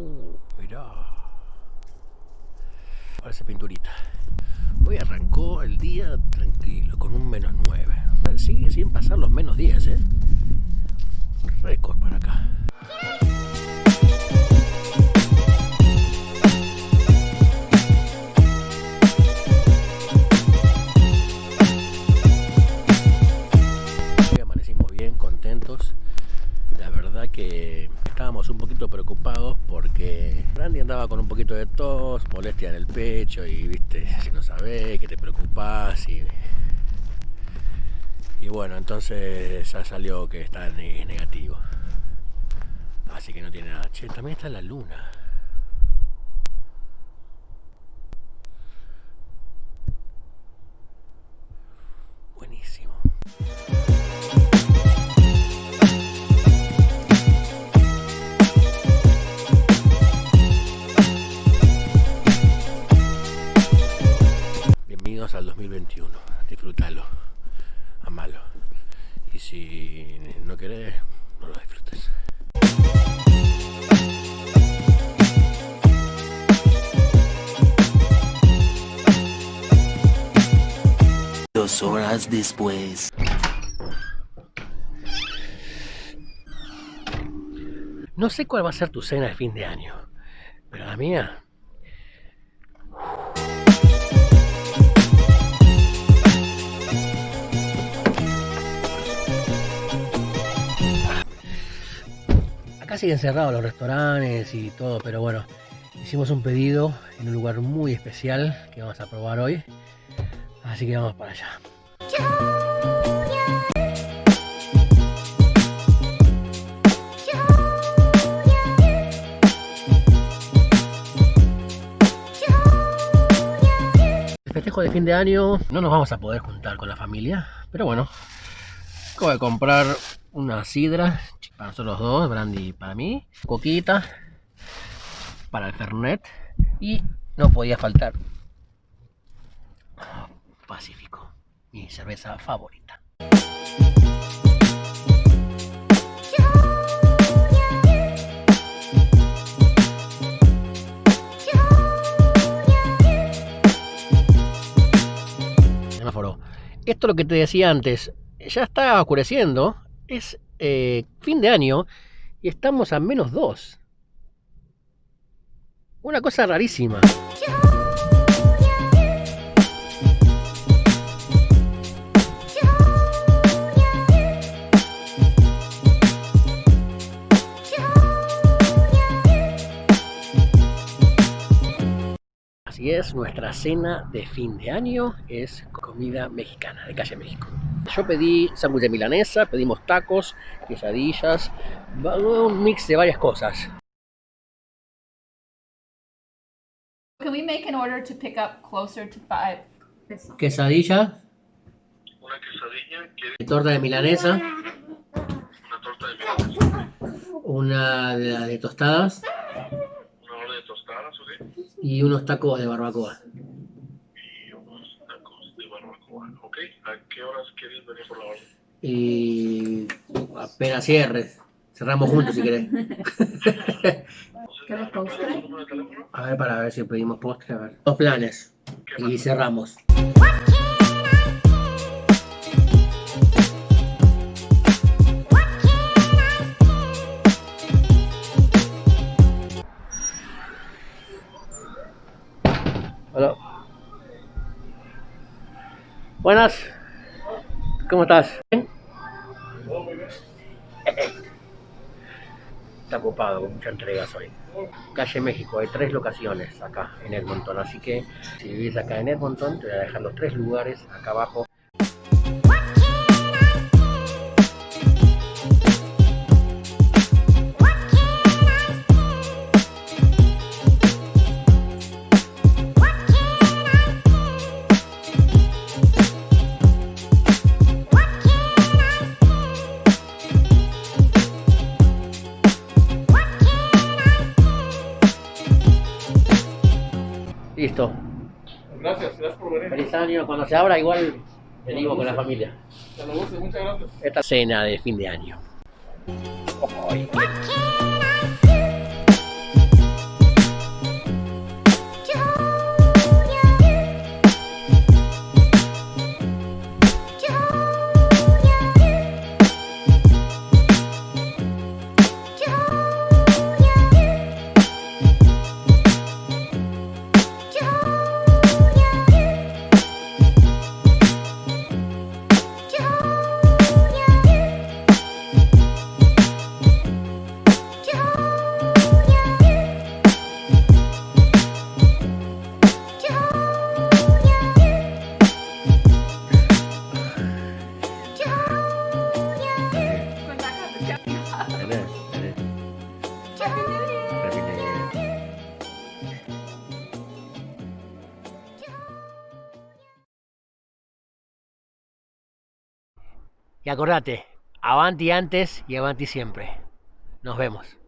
Uh, mirá. Parece pinturita. Hoy arrancó el día tranquilo, con un menos 9. Sigue sin pasar los menos 10, ¿eh? Récord para acá. Molestia en el pecho y viste, si no sabés, que te preocupás y, y bueno, entonces ya salió que está ne- negativo. Así que no tiene nada. Che, también está la luna. Si no querés, no lo disfrutes. Dos horas después. No sé cuál va a ser tu cena de fin de año, pero la mía. Siguen cerrados los restaurantes y todo, pero bueno, hicimos un pedido en un lugar muy especial que vamos a probar hoy. Así que vamos para allá. El festejo de fin de año no nos vamos a poder juntar con la familia, pero bueno, acabo de comprar una sidra para nosotros dos, brandy para mí, coquita para el Fernet y no podía faltar Pacífico, mi cerveza favorita. Semáforo. Esto es lo que te decía antes. Ya está oscureciendo. Es eh, fin de año y estamos a menos 2. Una cosa rarísima. Así es, nuestra cena de fin de año es comida mexicana de calle México. Yo pedí sándwich de milanesa, pedimos tacos, quesadillas, un mix de varias cosas. Can we make an order to pick up closer to five? Quesadilla, una quesadilla, quiere torta de milanesa, una torta de milanesa, una de, tostadas una orden de tostadas, ¿ok? y unos tacos de barbacoa. ¿A qué horas quieres venir por la orden? Y apenas cierres. Cerramos juntos si querés. A ver, para ver si pedimos postre. A ver. Dos planes. ¿Qué Y cerramos. Buenas. ¿Cómo estás? ¿Bien? Está ocupado con muchas entregas hoy. Calle México, hay tres locaciones acá en Edmonton, así que si vivís acá en Edmonton, te voy a dejar los tres lugares acá abajo. Listo. Gracias, gracias por venir. Feliz año. Cuando se abra, igual venimos con la familia. Lo guste, muchas gracias. Esta cena de fin de año. Ay, Y acordate, avanti antes y avanti siempre. Nos vemos.